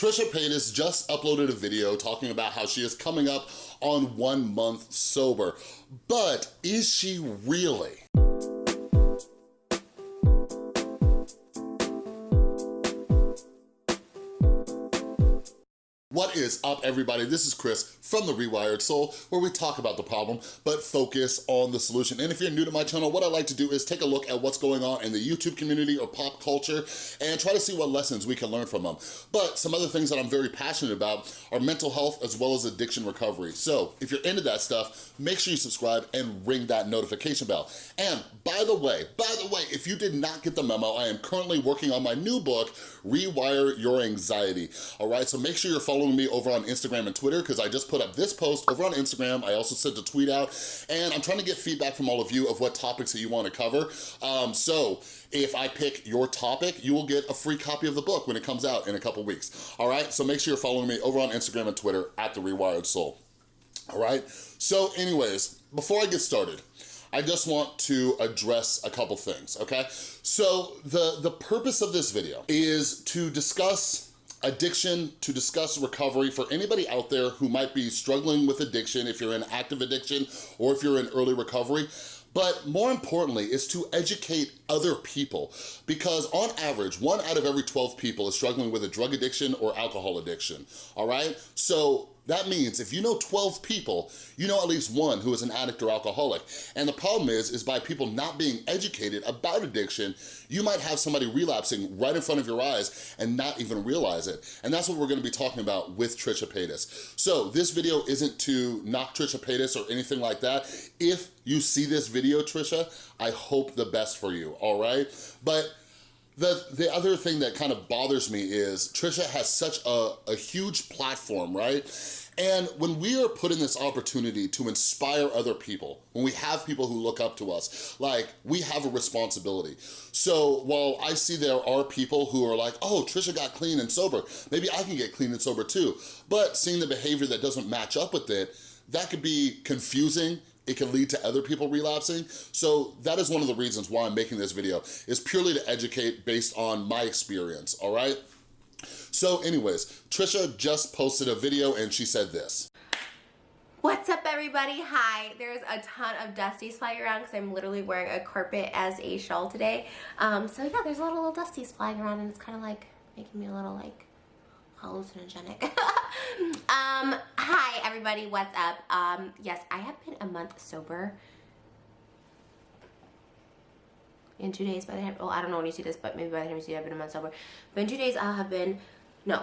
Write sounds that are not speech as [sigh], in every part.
Trisha Paytas just uploaded a video talking about how she is coming up on one month sober. But is she really? Is up, everybody? This is Chris from The Rewired Soul, where we talk about the problem, but focus on the solution. And if you're new to my channel, what I like to do is take a look at what's going on in the YouTube community or pop culture and try to see what lessons we can learn from them. But some other things that I'm very passionate about are mental health as well as addiction recovery. So if you're into that stuff, make sure you subscribe and ring that notification bell. And by the way, by the way, if you did not get the memo, I am currently working on my new book, Rewire Your Anxiety. All right, so make sure you're following following me over on Instagram and Twitter because I just put up this post over on Instagram. I also sent a tweet out and I'm trying to get feedback from all of you of what topics that you want to cover. Um, so if I pick your topic, you will get a free copy of the book when it comes out in a couple weeks. All right, so make sure you're following me over on Instagram and Twitter at The Rewired Soul. All right, so anyways, before I get started, I just want to address a couple things, okay? So the, the purpose of this video is to discuss addiction to discuss recovery for anybody out there who might be struggling with addiction, if you're in active addiction or if you're in early recovery. But more importantly is to educate other people because on average, one out of every 12 people is struggling with a drug addiction or alcohol addiction, all right? So that means if you know 12 people, you know at least one who is an addict or alcoholic. And the problem is, is by people not being educated about addiction, you might have somebody relapsing right in front of your eyes and not even realize it. And that's what we're gonna be talking about with Trisha Paytas. So this video isn't to knock Trisha Paytas or anything like that. If you see this video, Trisha, I hope the best for you, all right? But the, the other thing that kind of bothers me is Trisha has such a, a huge platform, right? And when we are put in this opportunity to inspire other people, when we have people who look up to us, like we have a responsibility. So while I see there are people who are like, oh, Trisha got clean and sober, maybe I can get clean and sober too. But seeing the behavior that doesn't match up with it, that could be confusing it can lead to other people relapsing. So that is one of the reasons why I'm making this video, is purely to educate based on my experience, all right? So anyways, Trisha just posted a video and she said this. What's up everybody? Hi. There's a ton of dusties flying around because I'm literally wearing a carpet as a shawl today. Um, so yeah, there's a lot of little dusties flying around and it's kind of like making me a little like hallucinogenic. [laughs] um, hi everybody, what's up? Um, yes, I have been a month sober. In two days, by the time, well, I don't know when you see this, but maybe by the time you see it, I've been a month sober. But in two days, I'll have been, no,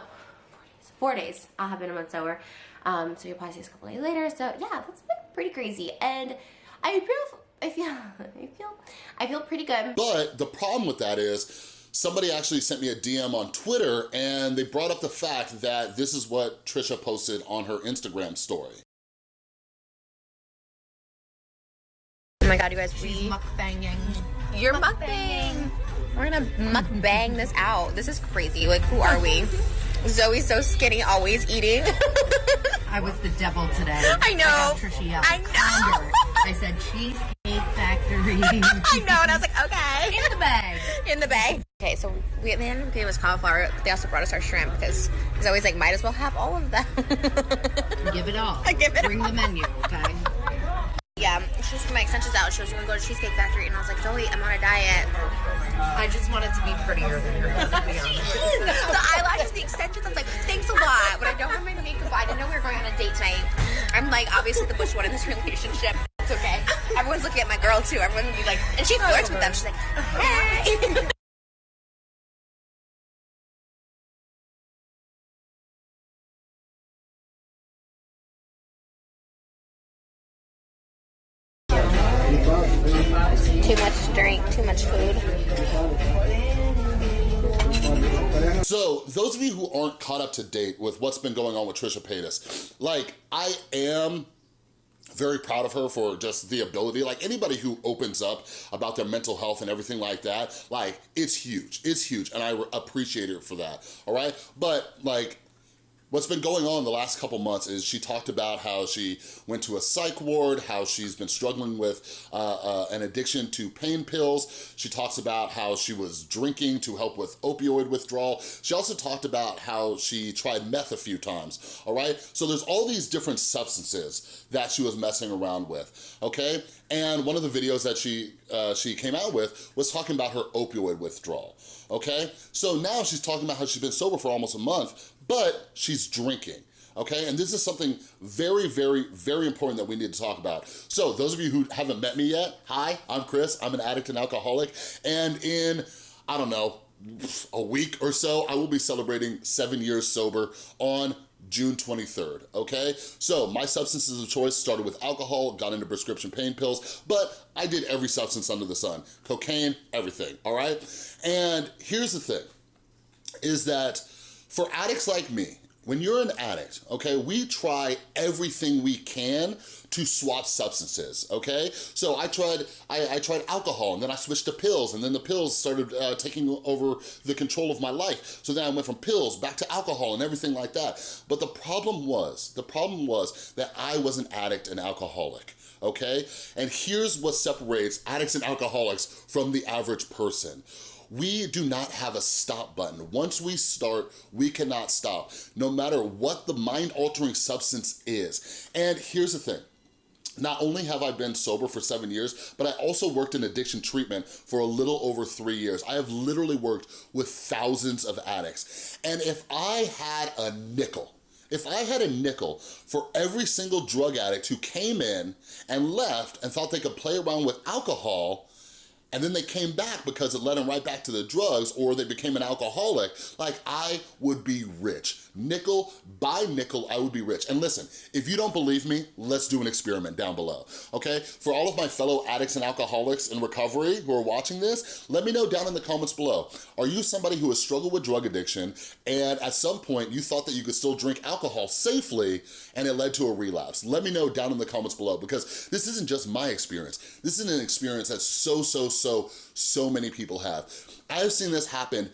four days, four days, I'll have been a month sober. Um, so you'll probably see this a couple days later. So yeah, that's been pretty crazy. And I feel, I feel, [laughs] I feel, I feel pretty good. But the problem with that is, somebody actually sent me a DM on Twitter and they brought up the fact that this is what Trisha posted on her Instagram story. Oh my god, you guys, we... She's mukbanging. You're mukbang. We're gonna mukbang this out. This is crazy. Like, who are we? Zoe's so skinny, always eating. I was the devil today. I [laughs] know. I, I know. I said cheesecake [laughs] factory. [laughs] I know, and I was like, okay. In the bag. In the bag. Okay, so we the end gave us cauliflower. They also brought us our shrimp because he's always like, might as well have all of them. [laughs] give it all. I give it Bring all. the menu, okay? [laughs] Yeah, she was my extensions out. She was gonna go to Cheesecake Factory, and I was like, Zoe, I'm on a diet. I just wanted to be prettier than her. To be honest. the eyelashes, the extensions. I was like, thanks a lot, but I don't have my makeup. I didn't know we were going on a date tonight. I'm like, obviously the bush one in this relationship. Everyone's looking at my girl too. Everyone would be like, and she flirts with them. She's like, hey. Too much drink, too much food. So, those of you who aren't caught up to date with what's been going on with Trisha Paytas, like, I am very proud of her for just the ability, like anybody who opens up about their mental health and everything like that, like it's huge, it's huge. And I appreciate her for that, all right? But like, What's been going on the last couple months is she talked about how she went to a psych ward, how she's been struggling with uh, uh, an addiction to pain pills. She talks about how she was drinking to help with opioid withdrawal. She also talked about how she tried meth a few times, all right? So there's all these different substances that she was messing around with, okay? And one of the videos that she, uh, she came out with was talking about her opioid withdrawal, okay? So now she's talking about how she's been sober for almost a month, but she's drinking okay? And this is something very, very, very important that we need to talk about. So those of you who haven't met me yet, hi, I'm Chris, I'm an addict and alcoholic, and in, I don't know, a week or so, I will be celebrating seven years sober on June 23rd, okay? So my substances of choice started with alcohol, got into prescription pain pills, but I did every substance under the sun. Cocaine, everything, all right? And here's the thing, is that for addicts like me, when you're an addict, okay, we try everything we can to swap substances, okay? So I tried I, I tried alcohol, and then I switched to pills, and then the pills started uh, taking over the control of my life. So then I went from pills back to alcohol and everything like that. But the problem was, the problem was that I was an addict and alcoholic okay? And here's what separates addicts and alcoholics from the average person we do not have a stop button. Once we start, we cannot stop, no matter what the mind-altering substance is. And here's the thing, not only have I been sober for seven years, but I also worked in addiction treatment for a little over three years. I have literally worked with thousands of addicts. And if I had a nickel, if I had a nickel for every single drug addict who came in and left and thought they could play around with alcohol, and then they came back because it led them right back to the drugs or they became an alcoholic, like I would be rich. Nickel by nickel, I would be rich. And listen, if you don't believe me, let's do an experiment down below, okay? For all of my fellow addicts and alcoholics in recovery who are watching this, let me know down in the comments below. Are you somebody who has struggled with drug addiction and at some point you thought that you could still drink alcohol safely and it led to a relapse? Let me know down in the comments below because this isn't just my experience. This is an experience that's so, so, so, so many people have. I've seen this happen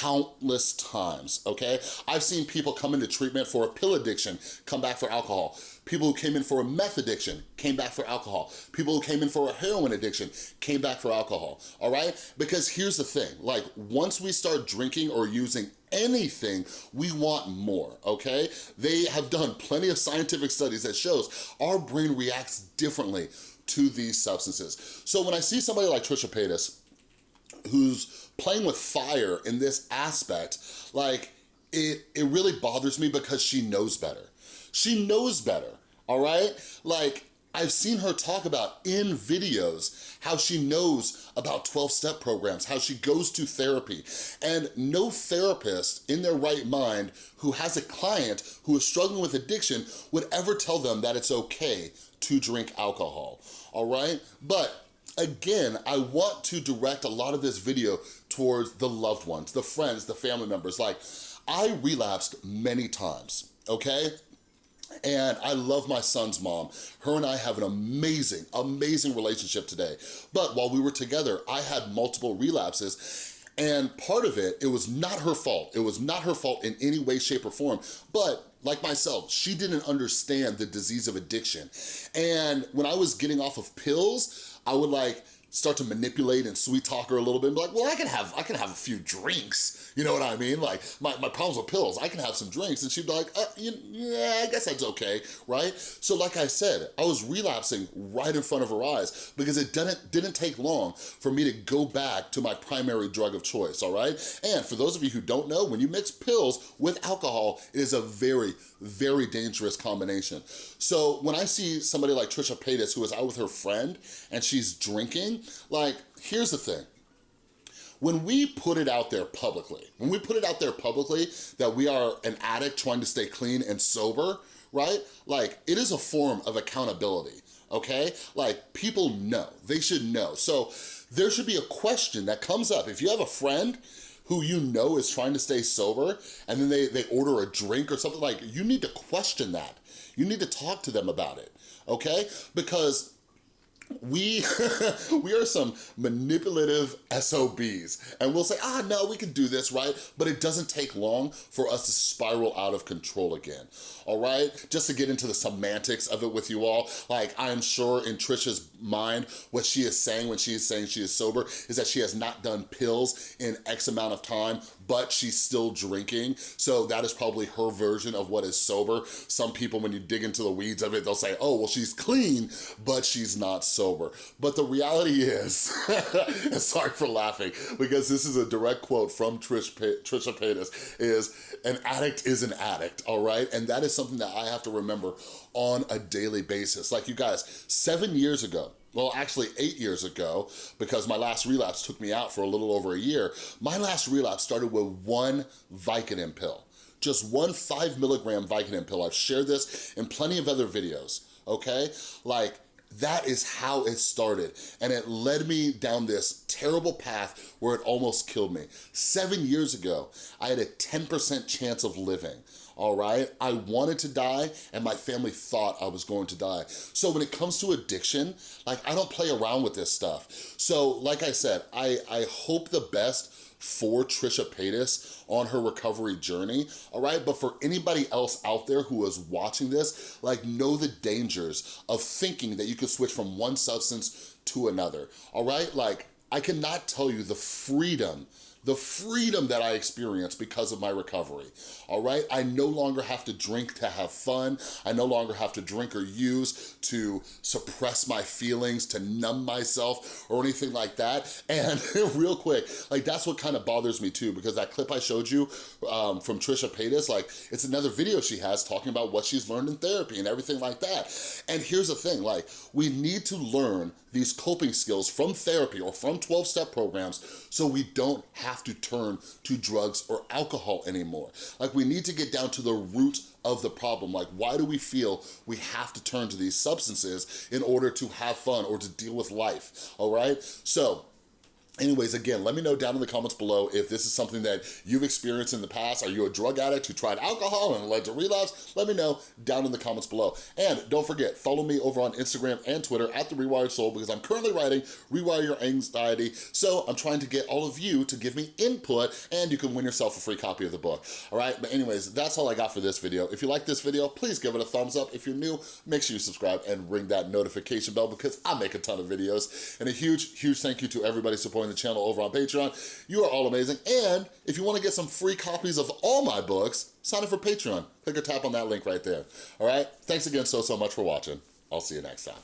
countless times, okay? I've seen people come into treatment for a pill addiction, come back for alcohol. People who came in for a meth addiction, came back for alcohol. People who came in for a heroin addiction, came back for alcohol, all right? Because here's the thing, like once we start drinking or using anything, we want more, okay? They have done plenty of scientific studies that shows our brain reacts differently to these substances. So when I see somebody like Trisha Paytas, who's playing with fire in this aspect, like, it, it really bothers me because she knows better. She knows better, all right? Like, I've seen her talk about in videos how she knows about 12-step programs, how she goes to therapy, and no therapist in their right mind who has a client who is struggling with addiction would ever tell them that it's okay to drink alcohol, all right? But again, I want to direct a lot of this video towards the loved ones, the friends, the family members. Like, I relapsed many times, okay? And I love my son's mom. Her and I have an amazing, amazing relationship today. But while we were together, I had multiple relapses and part of it, it was not her fault. It was not her fault in any way, shape, or form. But like myself, she didn't understand the disease of addiction. And when I was getting off of pills, I would like, start to manipulate and sweet talk her a little bit and be like, well, I can have I can have a few drinks. You know what I mean? Like my, my problems with pills, I can have some drinks. And she'd be like, uh, yeah, I guess that's okay, right? So like I said, I was relapsing right in front of her eyes because it didn't, didn't take long for me to go back to my primary drug of choice, all right? And for those of you who don't know, when you mix pills with alcohol, it is a very, very dangerous combination. So when I see somebody like Trisha Paytas who is out with her friend and she's drinking, like, here's the thing. When we put it out there publicly, when we put it out there publicly that we are an addict trying to stay clean and sober, right? Like, it is a form of accountability, okay? Like, people know, they should know. So there should be a question that comes up. If you have a friend who you know is trying to stay sober and then they, they order a drink or something like, you need to question that. You need to talk to them about it, okay? Because we [laughs] we are some manipulative SOBs and we'll say, ah, no, we can do this, right? But it doesn't take long for us to spiral out of control again, all right? Just to get into the semantics of it with you all, like I am sure in Trisha's mind, what she is saying when she is saying she is sober is that she has not done pills in X amount of time, but she's still drinking. So that is probably her version of what is sober. Some people, when you dig into the weeds of it, they'll say, oh, well, she's clean, but she's not sober. But the reality is, [laughs] sorry for laughing, because this is a direct quote from Trish, Trisha Paytas, is an addict is an addict, all right? And that is something that I have to remember on a daily basis. Like you guys, seven years ago, well, actually eight years ago, because my last relapse took me out for a little over a year, my last relapse started with one Vicodin pill. Just one five milligram Vicodin pill. I've shared this in plenty of other videos, okay? Like, that is how it started. And it led me down this terrible path where it almost killed me. Seven years ago, I had a 10% chance of living all right? I wanted to die and my family thought I was going to die. So when it comes to addiction, like I don't play around with this stuff. So like I said, I, I hope the best for Trisha Paytas on her recovery journey, all right? But for anybody else out there who is watching this, like know the dangers of thinking that you can switch from one substance to another, all right? Like, I cannot tell you the freedom the freedom that I experience because of my recovery, all right? I no longer have to drink to have fun. I no longer have to drink or use to suppress my feelings, to numb myself or anything like that. And [laughs] real quick, like that's what kind of bothers me too, because that clip I showed you um, from Trisha Paytas, like it's another video she has talking about what she's learned in therapy and everything like that. And here's the thing, like we need to learn these coping skills from therapy or from 12-step programs so we don't have to turn to drugs or alcohol anymore. Like we need to get down to the root of the problem. Like why do we feel we have to turn to these substances in order to have fun or to deal with life, all right? So Anyways, again, let me know down in the comments below if this is something that you've experienced in the past. Are you a drug addict who tried alcohol and led to relapse? Let me know down in the comments below. And don't forget, follow me over on Instagram and Twitter at The Rewired Soul because I'm currently writing Rewire Your Anxiety. So I'm trying to get all of you to give me input and you can win yourself a free copy of the book. All right, but anyways, that's all I got for this video. If you like this video, please give it a thumbs up. If you're new, make sure you subscribe and ring that notification bell because I make a ton of videos. And a huge, huge thank you to everybody supporting the channel over on Patreon. You are all amazing. And if you wanna get some free copies of all my books, sign up for Patreon. Click or tap on that link right there. All right? Thanks again so, so much for watching. I'll see you next time.